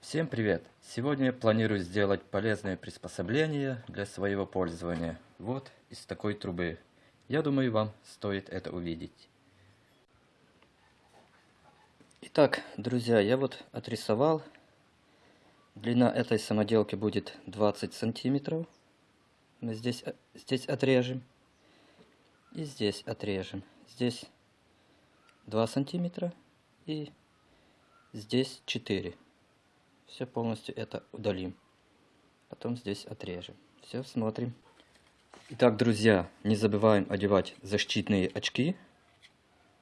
Всем привет! Сегодня я планирую сделать полезное приспособление для своего пользования. Вот из такой трубы. Я думаю, вам стоит это увидеть. Итак, друзья, я вот отрисовал. Длина этой самоделки будет 20 сантиметров. Мы здесь, э, здесь отрежем. И здесь отрежем. Здесь 2 сантиметра и здесь 4 все полностью это удалим. Потом здесь отрежем. Все, смотрим. Итак, друзья, не забываем одевать защитные очки,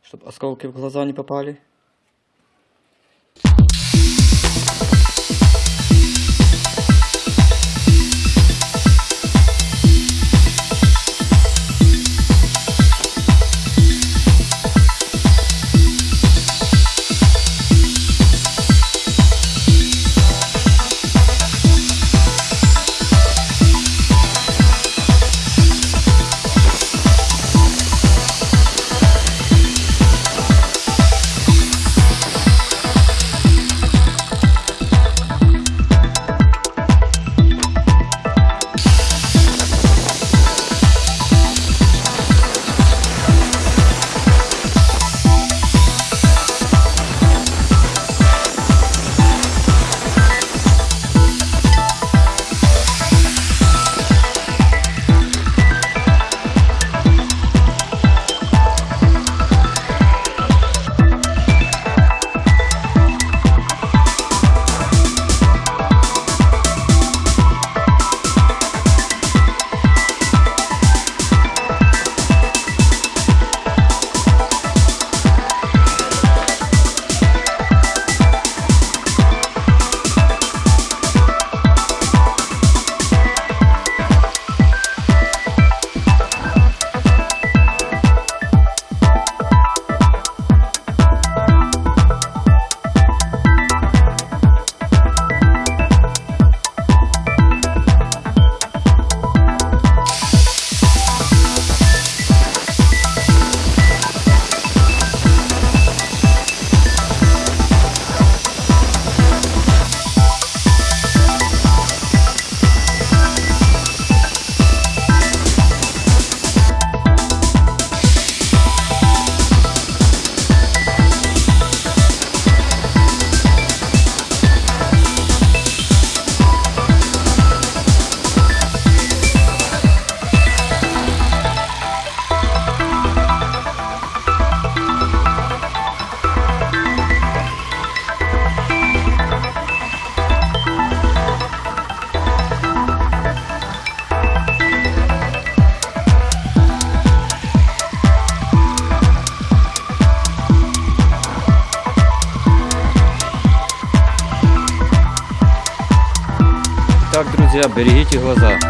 чтобы осколки в глаза не попали. Друзья, берегите глаза.